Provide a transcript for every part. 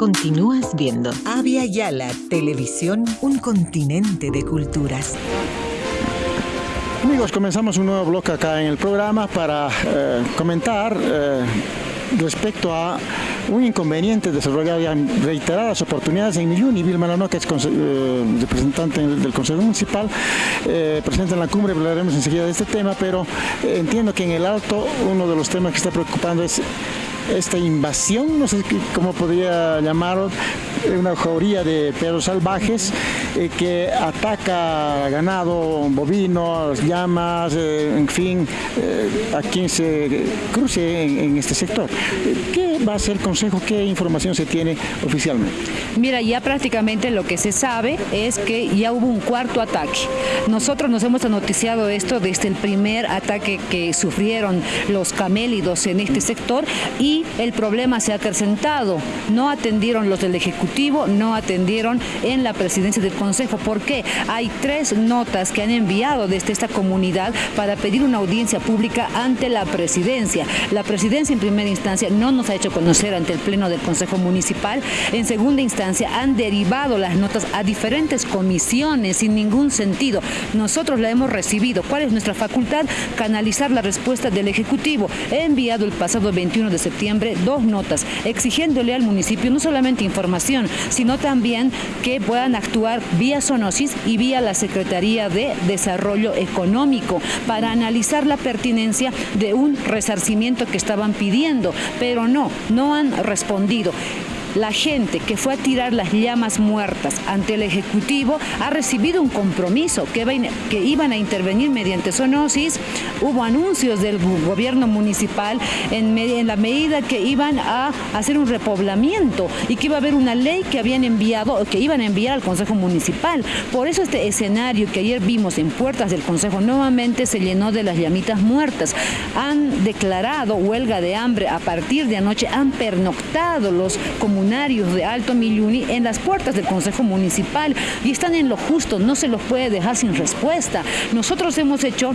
Continúas viendo. Avia Yala Televisión, un continente de culturas. Amigos, comenzamos un nuevo bloque acá en el programa para eh, comentar eh, respecto a un inconveniente desarrollado ya en reiteradas oportunidades en Milluni. Vilma Lano, que es eh, representante del Consejo Municipal, presenta en la cumbre, hablaremos enseguida de este tema, pero entiendo que en el Alto uno de los temas que está preocupando es esta invasión, no sé cómo podría llamarlo, una jauría de perros salvajes eh, que ataca ganado bovino, llamas, eh, en fin, eh, a quien se cruce en, este sector. ¿Qué va a ser el Consejo? ¿Qué información se tiene oficialmente? Mira, ya prácticamente lo que se sabe es que ya hubo un cuarto ataque. Nosotros nos hemos noticiado esto desde el primer ataque que sufrieron los camélidos en este sector y el problema se ha acrecentado. No atendieron los del Ejecutivo, no atendieron en la presidencia del Consejo. ¿Por qué? Hay tres notas que han enviado desde esta comunidad para pedir una audiencia pública ante la presidencia. La presidencia en primera instancia no nos ha hecho conocer ante el Pleno del Consejo Municipal. En segunda instancia han derivado las notas a diferentes comisiones sin ningún sentido. Nosotros la hemos recibido. ¿Cuál es nuestra facultad? Canalizar la respuesta del Ejecutivo. He enviado el pasado 21 de septiembre dos notas exigiéndole al municipio no solamente información, sino también que puedan actuar vía Sonosis y vía la Secretaría de Desarrollo Económico para analizar la pertinencia de un resarcimiento que estaban pidiendo, pero no, no han respondido la gente que fue a tirar las llamas muertas ante el Ejecutivo ha recibido un compromiso que, iban a intervenir mediante zoonosis. Hubo anuncios del gobierno municipal en, en la medida que iban a hacer un repoblamiento y que iba a haber una ley que habían enviado, que iban a enviar al Consejo Municipal. Por eso este escenario que ayer vimos en puertas del Consejo nuevamente se llenó de las llamitas muertas. Han declarado huelga de hambre a partir de anoche, han pernoctado los comunitarios de Alto Milluni en las puertas del Consejo Municipal y están en lo justo, no se los puede dejar sin respuesta. Nosotros hemos hecho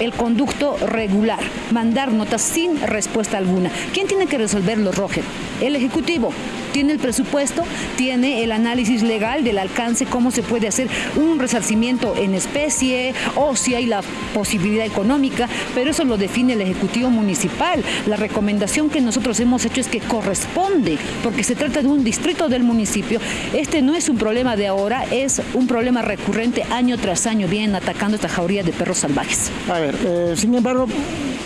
el conducto regular, mandar notas sin respuesta alguna. ¿Quién tiene que resolverlo, Roger? El Ejecutivo tiene el presupuesto, tiene el análisis legal del alcance, cómo se puede hacer un resarcimiento en especie o si hay la posibilidad económica, pero eso lo define el Ejecutivo Municipal. La recomendación que nosotros hemos hecho es que corresponde, porque se trata de un distrito del municipio. Este no es un problema de ahora, es un problema recurrente año tras año, vienen atacando esta jauría de perros salvajes. A ver, eh, sin embargo,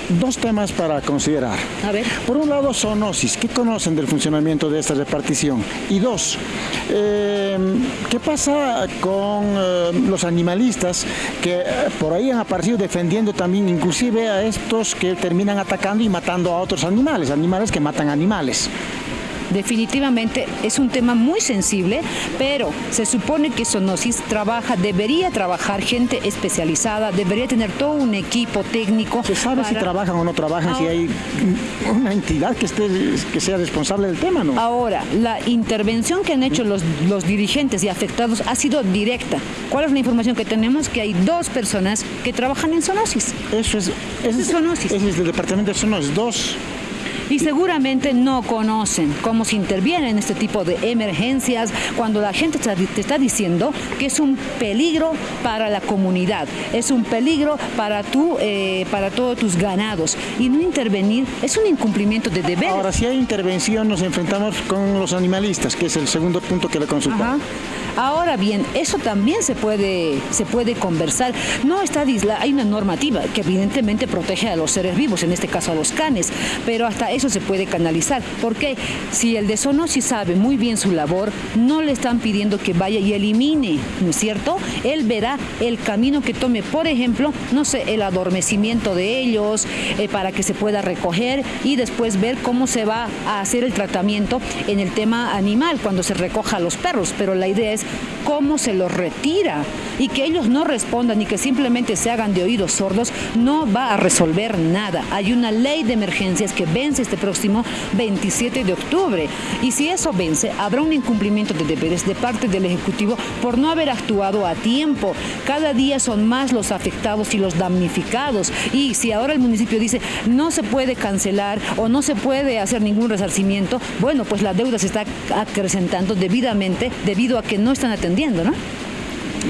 dos temas para considerar. A ver. Por un lado, zoonosis. ¿Qué conocen del funcionamiento de esta repartición? Y dos, eh, ¿qué pasa con eh, los animalistas que por ahí han aparecido defendiendo también inclusive a estos que terminan atacando y matando a otros animales, animales que matan animales? Definitivamente es un tema muy sensible, pero se supone que Sonosis trabaja, debería trabajar gente especializada, debería tener todo un equipo técnico. ¿Se sabe si trabajan o no trabajan, si hay una entidad que, esté, que sea responsable del tema, no? Ahora, la intervención que han hecho los, los dirigentes y afectados ha sido directa. ¿Cuál es la información que tenemos? Que hay dos personas que trabajan en Sonosis. Eso es, eso es, Sonosis. Ese es el departamento de Sonosis, dos y seguramente no conocen cómo se interviene en este tipo de emergencias cuando la gente te está diciendo que es un peligro para la comunidad, es un peligro para, tu, eh, para todos tus ganados y no intervenir es un incumplimiento de deberes. Ahora, si hay intervención nos enfrentamos con los animalistas, que es el segundo punto que le consultamos. Ahora bien, eso también se puede, se puede conversar. No está hay una normativa que evidentemente protege a los seres vivos, en este caso a los canes, pero hasta eso se puede canalizar. Porque si el de si sabe muy bien su labor, no le están pidiendo que vaya y elimine, ¿no es cierto? Él verá el camino que tome, por ejemplo, no sé, el adormecimiento de ellos, eh, para que se pueda recoger y después ver cómo se va a hacer el tratamiento en el tema animal cuando se recoja a los perros. Pero la idea es cómo se los retira y que ellos no respondan y que simplemente se hagan de oídos sordos no va a resolver nada. Hay una ley de emergencias que vence este próximo 27 de octubre. Y si eso vence, habrá un incumplimiento de deberes de parte del Ejecutivo por no haber actuado a tiempo. Cada día son más los afectados y los damnificados. Y si ahora el municipio dice no se puede cancelar o no se puede hacer ningún resarcimiento, bueno, pues la deuda se está acrecentando debidamente debido a que no están atendiendo, ¿no?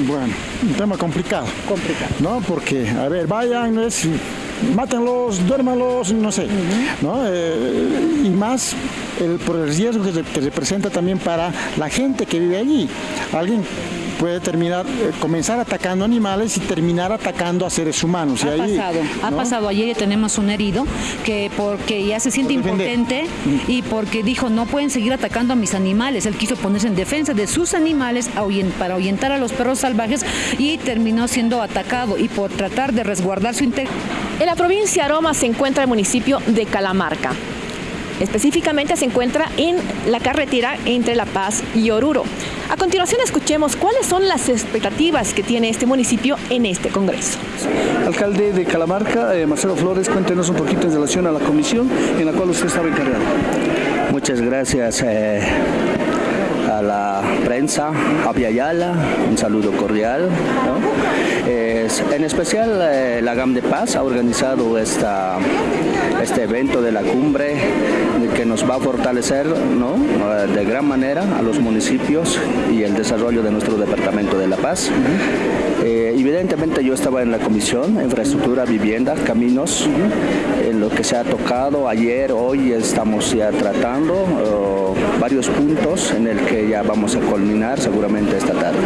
Bueno, un tema complicado. Complicado. ¿No? Porque, a ver, vayan, es, mátenlos, duérmanlos, no sé. ¿no? Eh, y más el, por el riesgo que, que representa también para la gente que vive allí. Alguien puede terminar, eh, comenzar atacando animales y terminar atacando a seres humanos. Ha y ahí, pasado, ha ¿no? pasado. Ayer tenemos un herido que porque ya se siente impotente y porque dijo no pueden seguir atacando a mis animales. Él quiso ponerse en defensa de sus animales para ahuyentar a los perros salvajes y terminó siendo atacado y por tratar de resguardar su integridad. En la provincia de Aroma se encuentra el municipio de Calamarca. Específicamente se encuentra en la carretera entre La Paz y Oruro. A continuación escuchemos cuáles son las expectativas que tiene este municipio en este Congreso. Alcalde de Calamarca, eh, Marcelo Flores, cuéntenos un poquito en relación a la comisión en la cual usted estaba encargado. Muchas gracias eh, a la prensa, a Viayala, un saludo cordial. ¿no? Es- en especial eh, la GAM de Paz ha organizado esta, este evento de la cumbre que nos va a fortalecer ¿no? De gran manera a los municipios y el desarrollo de nuestro departamento de La Paz. Eh, evidentemente yo estaba en la comisión, infraestructura, vivienda, caminos, en lo que se ha tocado ayer, hoy estamos ya tratando varios puntos en el que ya vamos a culminar seguramente esta tarde.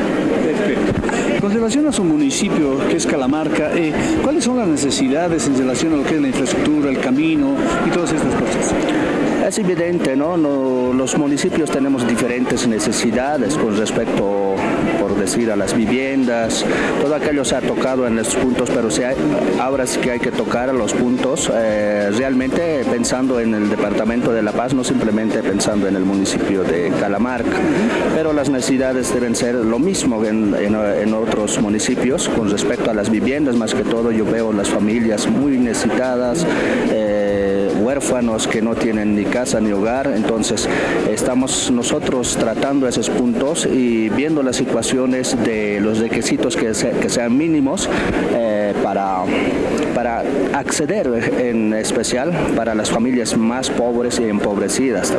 Con relación a su municipio, que es Calamarca, eh, ¿cuáles son las necesidades en relación a lo que es la infraestructura, el camino y todas estas cosas? Es evidente, ¿no? No- Los municipios tenemos diferentes necesidades con respecto, decir, a las viviendas. Todo aquello se ha tocado en los puntos, pero se ha- ahora sí que hay que tocar los puntos eh, realmente pensando en el Departamento de La Paz, no simplemente pensando en el municipio de Calamarca. Pero las necesidades deben ser lo mismo en otros municipios con respecto a las viviendas, más que todo yo veo las familias muy necesitadas. eh, huérfanos que no tienen ni casa ni hogar, entonces estamos nosotros tratando esos puntos y viendo las situaciones de los requisitos que, se- que sean mínimos eh, para, para acceder en especial para las familias más pobres y empobrecidas.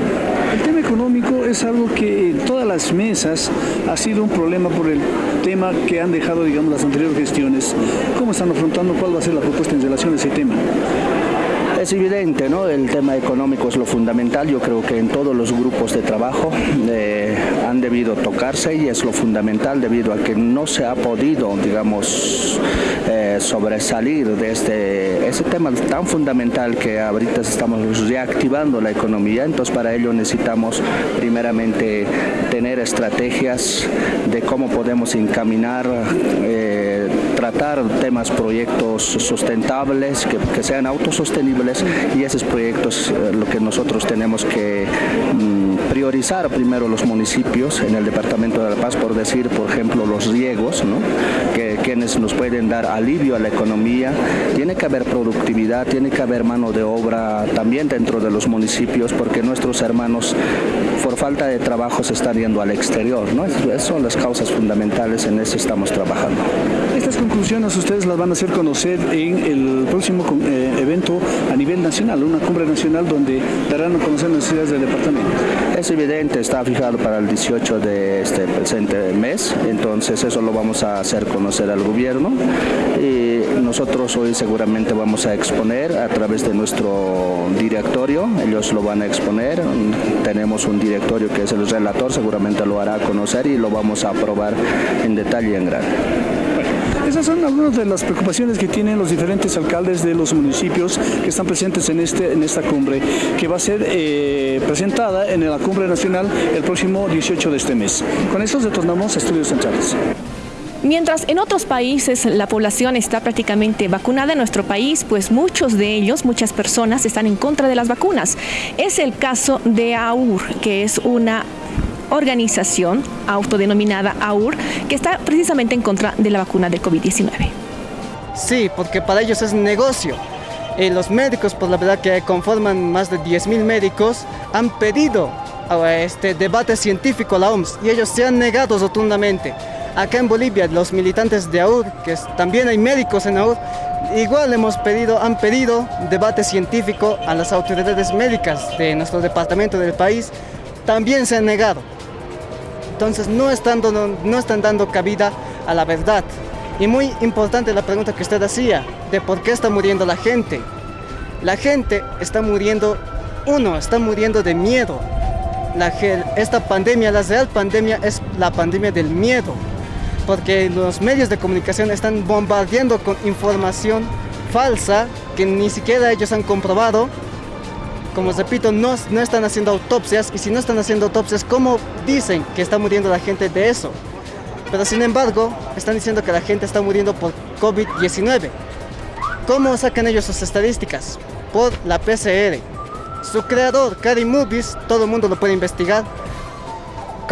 El tema económico es algo que en todas las mesas ha sido un problema por el tema que han dejado, digamos, las anteriores gestiones. ¿Cómo están afrontando? ¿Cuál va a ser la propuesta en relación a ese tema? Es evidente, ¿no? El tema económico es lo fundamental. Yo creo que en todos los grupos de trabajo eh, han debido tocarse y es lo fundamental debido a que no se ha podido, digamos, eh, sobresalir de este ese tema tan fundamental que ahorita estamos reactivando la economía. Entonces, para ello necesitamos primeramente tener estrategias de cómo podemos encaminar. eh, tratar temas, proyectos sustentables, que sean autosostenibles y esos proyectos eh, lo que nosotros tenemos que mm, priorizar primero los municipios en el Departamento de La Paz, por decir, por ejemplo, los riegos, ¿no? que quienes nos pueden dar alivio a la economía. Tiene que haber productividad, tiene que haber mano de obra también dentro de los municipios, porque nuestros hermanos por falta de trabajo se están yendo al exterior. ¿no? Es- Esas son las causas fundamentales, en eso estamos trabajando. Estas conclusiones ustedes las van a hacer conocer en el próximo eh, evento a nivel nacional, una cumbre nacional donde darán a conocer las necesidades del departamento. Es evidente, está fijado para el 18 de este presente mes, entonces eso lo vamos a hacer conocer al gobierno y nosotros hoy seguramente vamos a exponer a través de nuestro directorio, ellos lo van a exponer, tenemos un directorio que es el relator, seguramente lo hará conocer y lo vamos a aprobar en detalle en grande. Esas son algunas de las preocupaciones que tienen los diferentes alcaldes de los municipios que están presentes en, este, en esta cumbre, que va a ser eh, presentada en la cumbre nacional el próximo 18 de este mes. Con esto retornamos a Estudios Centrales. Mientras en otros países la población está prácticamente vacunada en nuestro país, pues muchos de ellos, muchas personas están en contra de las vacunas. Es el caso de AUR, que es una organización autodenominada AUR, que está precisamente en contra de la vacuna del COVID-19. Sí, porque para ellos es negocio. Y los médicos, por la verdad que conforman más de 10.000 médicos, han pedido este debate científico a la OMS y ellos se han negado rotundamente. Acá en Bolivia, los militantes de AUR, que también hay médicos en AUR, igual hemos pedido, han pedido debate científico a las autoridades médicas de nuestro departamento del país, también se han negado. Entonces no están, no están dando cabida a la verdad. Y muy importante la pregunta que usted hacía, de por qué está muriendo la gente. La gente está muriendo, uno, está muriendo de miedo. Esta pandemia, la real pandemia es la pandemia del miedo porque los medios de comunicación están bombardeando con información falsa que ni siquiera ellos han comprobado. Como repito, no, no están haciendo autopsias y si no están haciendo autopsias, ¿cómo dicen que está muriendo la gente de eso? Pero sin embargo, están diciendo que la gente está muriendo por COVID-19. ¿Cómo sacan ellos sus estadísticas? Por la PCR. Su creador, Cary Movies, todo el mundo lo puede investigar,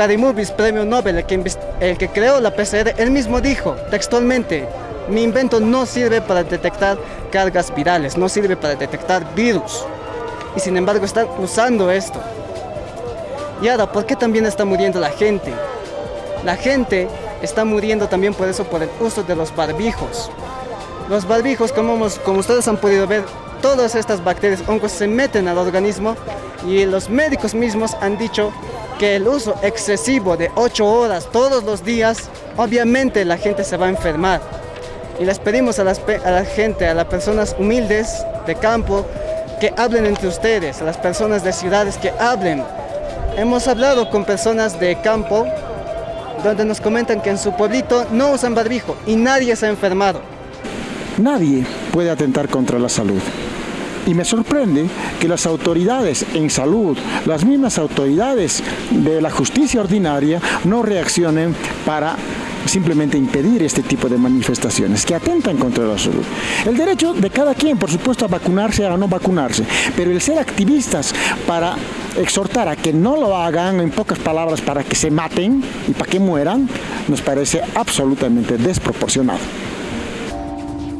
Movies, premio Nobel, el que, el que creó la PCR, él mismo dijo textualmente, mi invento no sirve para detectar cargas virales, no sirve para detectar virus. Y sin embargo están usando esto. Y ahora, ¿por qué también está muriendo la gente? La gente está muriendo también por eso, por el uso de los barbijos. Los barbijos, como, como ustedes han podido ver, todas estas bacterias, hongos se meten al organismo y los médicos mismos han dicho que el uso excesivo de 8 horas todos los días, obviamente la gente se va a enfermar. Y les pedimos a, a la gente, a las personas humildes de campo, que hablen entre ustedes, a las personas de ciudades que hablen. Hemos hablado con personas de campo donde nos comentan que en su pueblito no usan barbijo y nadie se ha enfermado. Nadie puede atentar contra la salud. Y me sorprende que las autoridades en salud, las mismas autoridades de la justicia ordinaria, no reaccionen para simplemente impedir este tipo de manifestaciones que atentan contra la salud. El derecho de cada quien, por supuesto, a vacunarse o a no vacunarse, pero el ser activistas para exhortar a que no lo hagan, en pocas palabras, para que se maten y para que mueran, nos parece absolutamente desproporcionado.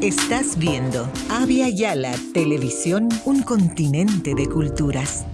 Estás viendo Avia Yala Televisión, un continente de culturas.